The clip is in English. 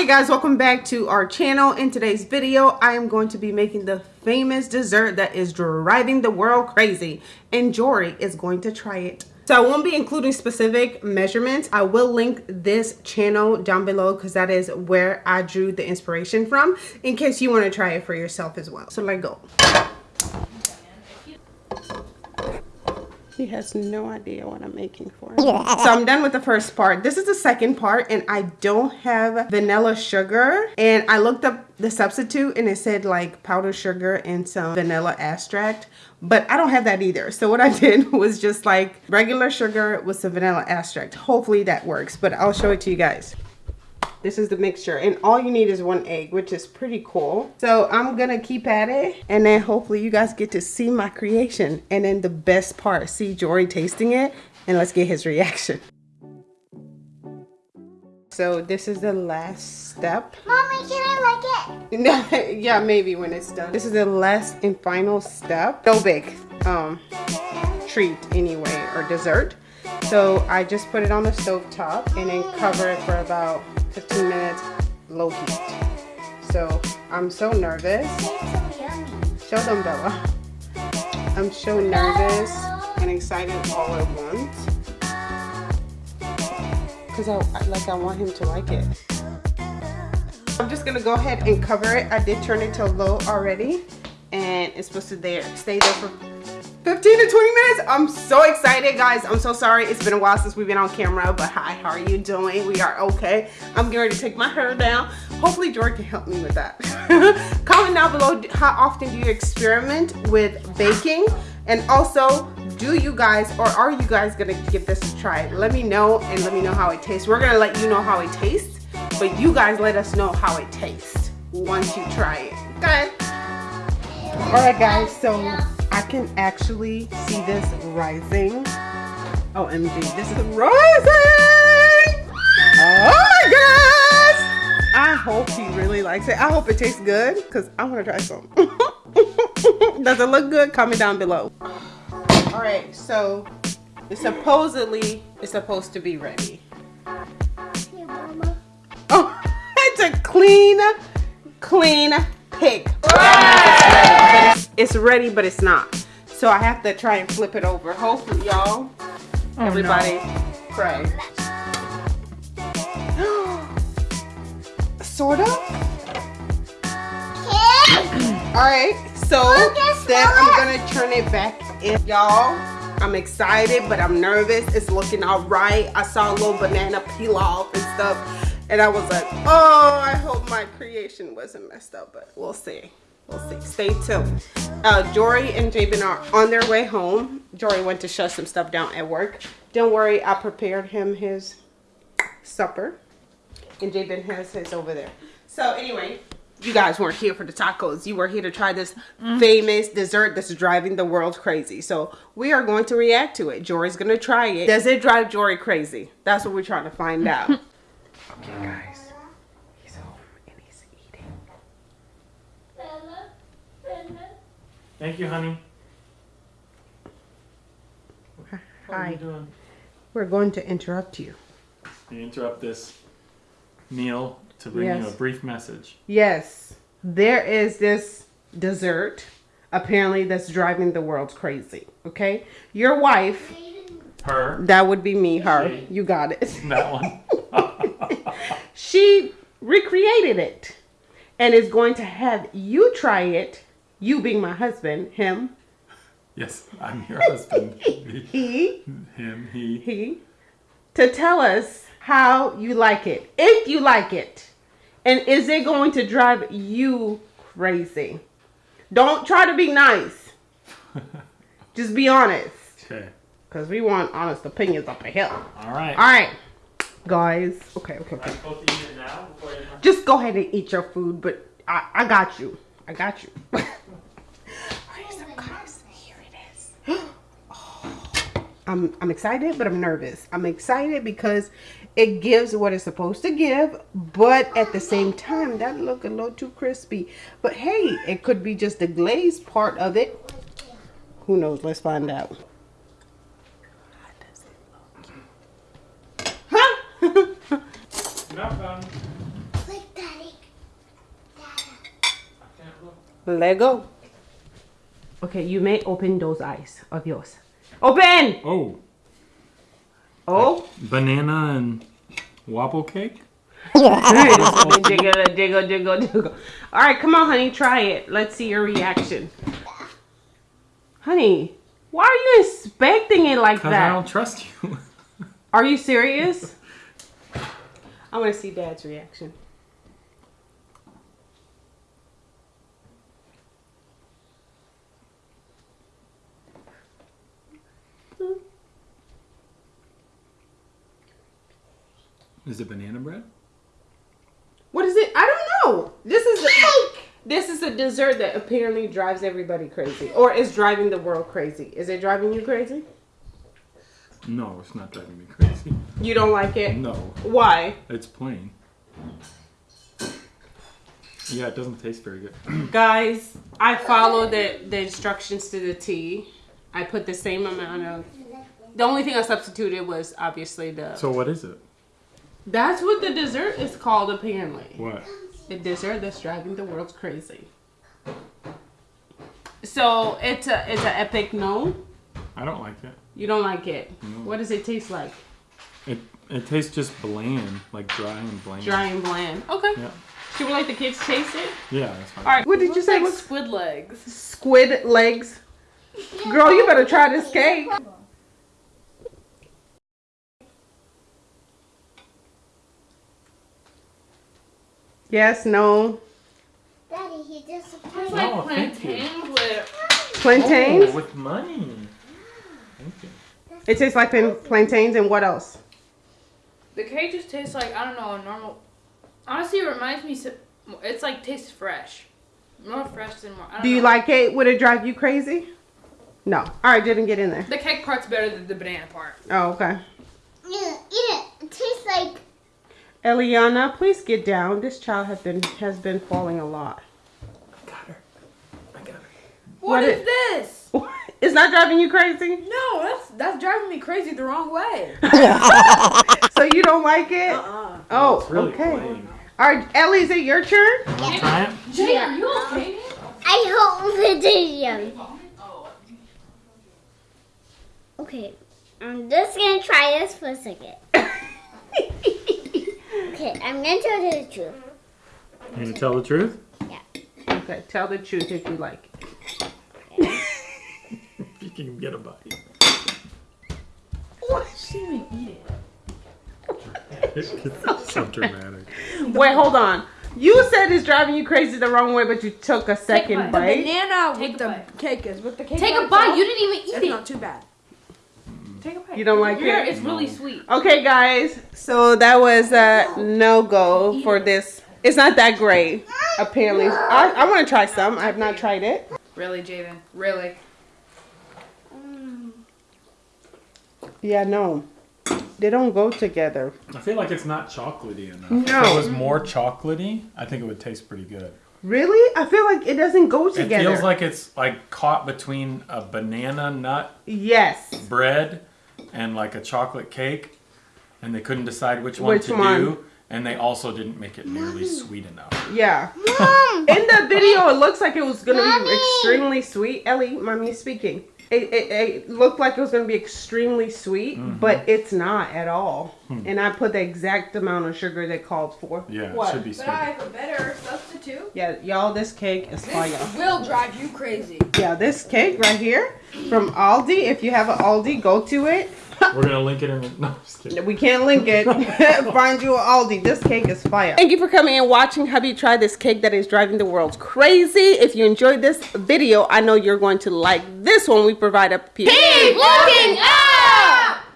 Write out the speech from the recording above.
Hey guys, welcome back to our channel. In today's video, I am going to be making the famous dessert that is driving the world crazy. And Jory is going to try it. So I won't be including specific measurements. I will link this channel down below because that is where I drew the inspiration from in case you want to try it for yourself as well. So let go. He has no idea what I'm making for him. So I'm done with the first part. This is the second part and I don't have vanilla sugar. And I looked up the substitute and it said like powdered sugar and some vanilla extract. But I don't have that either. So what I did was just like regular sugar with some vanilla extract. Hopefully that works, but I'll show it to you guys. This is the mixture and all you need is one egg, which is pretty cool. So I'm gonna keep at it and then hopefully you guys get to see my creation. And then the best part, see Jory tasting it and let's get his reaction. So this is the last step. Mommy, can I like it? yeah, maybe when it's done. This is the last and final step. No big um, treat anyway or dessert. So I just put it on the stove top and then cover it for about 15 minutes low heat. So I'm so nervous. Show them Bella. I'm so nervous and excited all at once. Because I like I want him to like it. I'm just gonna go ahead and cover it. I did turn it to low already and it's supposed to there stay there for 15 to 20 minutes. I'm so excited, guys. I'm so sorry. It's been a while since we've been on camera, but hi, how are you doing? We are okay. I'm getting ready to take my hair down. Hopefully, George can help me with that. Comment down below how often do you experiment with baking? And also, do you guys or are you guys gonna give this a try? Let me know and let me know how it tastes. We're gonna let you know how it tastes, but you guys let us know how it tastes once you try it. Okay? All right, guys, so I can actually see this rising. OMG, oh, this is rising! Oh my gosh! I hope he really likes it. I hope it tastes good because I want to try some. Does it look good? Comment down below. All right, so it's supposedly it's supposed to be ready. Oh, it's a clean, clean pig. It's, it's ready, but it's not. So I have to try and flip it over. Hopefully, y'all, oh, everybody no. pray. sort of. All right, so then I'm gonna turn it back in, y'all. I'm excited, but I'm nervous. It's looking all right. I saw a little banana peel off and stuff. And I was like, oh, I hope my creation wasn't messed up, but we'll see. We'll see. Stay tuned. Uh, Jory and Jabin are on their way home. Jory went to shut some stuff down at work. Don't worry, I prepared him his supper. And Jabin has his over there. So anyway, you guys weren't here for the tacos. You were here to try this mm. famous dessert that's driving the world crazy. So we are going to react to it. Jory's going to try it. Does it drive Jory crazy? That's what we're trying to find out. Okay, guys. He's home and he's eating. Thank you, honey. What Hi. We're going to interrupt you. You interrupt this meal to bring yes. you a brief message. Yes. There is this dessert apparently that's driving the world crazy. Okay? Your wife. Her. That would be me, her. She. You got it. That one. she recreated it and is going to have you try it, you being my husband, him. Yes, I'm your husband. he. Him, he. He. To tell us how you like it, if you like it. And is it going to drive you crazy? Don't try to be nice. Just be honest. Okay. Because we want honest opinions up a hill. All right. All right guys. Okay, okay, okay. Just go ahead and eat your food, but I, I got you. I got you. Alright, so guys, here it is. I'm, I'm excited, but I'm nervous. I'm excited because it gives what it's supposed to give, but at the same time, that look a little too crispy. But hey, it could be just the glazed part of it. Who knows? Let's find out. Let go. Okay, you may open those eyes of yours. Open! Oh, Oh. banana and wobble cake. jiggle, jiggle, jiggle, jiggle. All right, come on, honey, try it. Let's see your reaction. Honey, why are you inspecting it like that? I don't trust you. Are you serious? I want to see Dad's reaction. Is it banana bread? What is it? I don't know. This is a, this is a dessert that apparently drives everybody crazy, or is driving the world crazy. Is it driving you crazy? No, it's not driving me crazy. You don't like it? No, Why? it's plain. Yeah, it doesn't taste very good. Guys, I followed the, the instructions to the T. I put the same amount of. The only thing I substituted was obviously the. So what is it? That's what the dessert is called, apparently. What? The dessert that's driving the world crazy. So it's a it's an epic no. I don't like it. You don't like it. What does it taste like? It it tastes just bland, like dry and bland. Dry and bland. Okay. Yeah. Should we let the kids taste it? Yeah, that's fine. All right. What did you say? like squid legs. squid legs. Girl, you better try this cake. Yes, no. Daddy, he just It's surprised like Oh, thank you. plantains with Plantains. Oh, with money. Thank you. It tastes like plantains and what else? the cake. Just tastes like I don't know a normal. Honestly, it reminds me. It's like tastes fresh, more fresh than more. I don't Do you know. like it? Would it drive you crazy? No. All right, didn't get in there. the cake part's better than the banana part? Oh, okay. Yeah, eat it. It tastes like Eliana, please get down. This child has been has been falling a lot. I got her. I got her. What what is it- this? It's not driving you crazy? No, that's that's driving me crazy the wrong way. So you don't like it? Uh-uh. Oh, It's really okay. plain. All right, Ellie, is it your turn? Try it. Jay, are you okay? I hope it is young. Okay, I'm just gonna try this for a second. Okay, I'm gonna tell you the truth. You gonna tell the truth? Yeah. Okay, tell the truth if you like. You can get a bite. What? She didn't even eat it. it's so dramatic. Wait, hold on. You said it's driving you crazy the wrong way, but you took a second bite. bite. Banana Take with the bite. cake is with the cake. Take a bite. itself, You didn't even eat It's it. not too bad. Take a bite. You don't like Yeah, it? it's really sweet. Okay, guys. So that was a no go for this. It's not that great, apparently. I, I want to try some. I have not tried it. Really, Jaden? Really? Yeah, no. They don't go together. I feel like it's not chocolatey enough. No. If it was more chocolatey, I think it would taste pretty good. Really? I feel like it doesn't go together. It feels like it's like caught between a banana nut yes. bread and like a chocolate cake, and they couldn't decide which one Which to one? do. And they also didn't make it nearly sweet enough. Yeah. Mom! In the video, it looks like it was gonna be extremely sweet. Ellie, mommy speaking. It, it, it looked like it was gonna be extremely sweet, Mm-hmm. but it's not at all. Hmm. And I put the exact amount of sugar they called for. Yeah, What? it should be sweet. But I have a better substitute. Yeah, y'all, this cake is fire. Will drive you crazy. Yeah, this cake right here from Aldi. If you have an Aldi, go to it. We're gonna link it in the. No, I'm just kidding. We can't link it. Find you an Aldi. This cake is fire. Thank you for coming and watching hubby try this cake that is driving the world crazy. If you enjoyed this video, I know you're going to like this one we provide up here. Keep looking up!